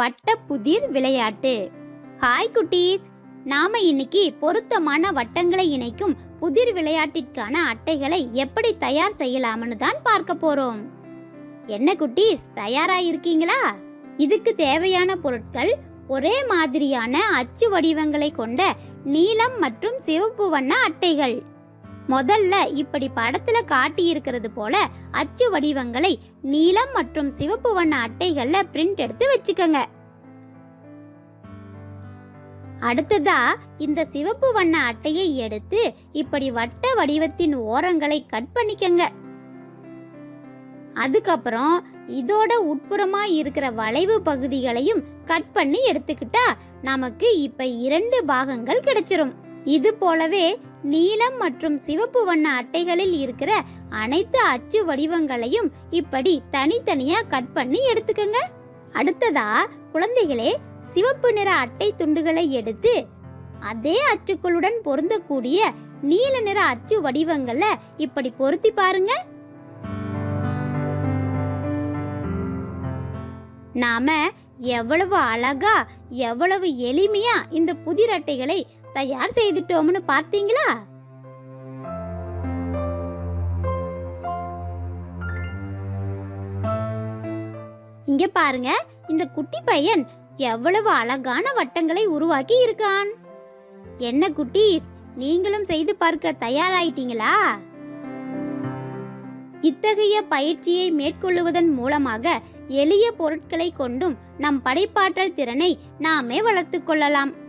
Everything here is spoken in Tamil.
வட்ட புதிர் விளையாட்டு. ஹாய் குட்டீஸ். நாம இன்னைக்கு பொருத்தமான வட்டங்களை இணைக்கும் புதிர் விளையாட்டிற்கான அட்டைகளை எப்படி தயார் செய்யலாம்னு தான் பார்க்க போறோம். என்ன குட்டீஸ் தயாரா இருக்கீங்களா இதுக்கு தேவையான பொருட்கள் ஒரே மாதிரியான அச்சு வடிவங்களை கொண்ட நீலம் மற்றும் சிவப்பு வண்ண அட்டைகள். முதல்ல இப்படி படத்துல காட்டியிருக்கிறது போல அச்சு வடிவங்களை நீலம் மற்றும் சிவப்பு வண்ண அட்டைகள்ல பிரிண்ட் எடுத்து வச்சுக்கோங்க. அடுத்ததா இந்த சிவப்பு வண்ண அட்டையை எடுத்து இப்படி வட்ட வடிவத்தின் ஓரங்களை கட் பண்ணிக்கங்க. அதுக்கப்புறம் இதோட உட்புறமா இருக்கிற வளைவு பகுதிகளையும் கட் பண்ணி எடுத்துக்கிட்டா நமக்கு இப்ப இரண்டு பாகங்கள் கிடைச்சிரும். இது போலவே நீலம் மற்றும் சிவப்பு வண்ண அட்டைகளில் இருக்கிற அனைத்து அச்சு வடிவங்களையும் இப்படி தனித்தனியா கட் பண்ணி எடுத்துக்கங்க. அடுத்ததா குழந்தைகளே சிவப்பு நிற அட்டை துண்டுகளை எடுத்து அதே அச்சுக்களுடன் பொருந்தக்கூடிய நீல நிற அச்சு வடிவங்களை இப்படி பொருத்தி பாருங்க. நாம எவ்வளவு அழகா எவ்வளவு எளிமையா இந்த புதிர் அட்டைகளை தயார் செய்துட்டோம்னு பார்த்தீங்களா? இங்க பாருங்க இந்த குட்டி பையன் எவ்வளவு அழகான வட்டங்களை உருவாக்கி இருக்கான். என்ன குட்டீஸ் நீங்களும் செய்து பார்க்க தயாராயிட்டீங்களா? இத்தகைய பயிற்சியை மேற்கொள்ளுவதன் மூலமாக எளிய பொருட்களை கொண்டும் நம் படைப்பாற்றல் திறனை நாமே வளர்த்துக் கொள்ளலாம்.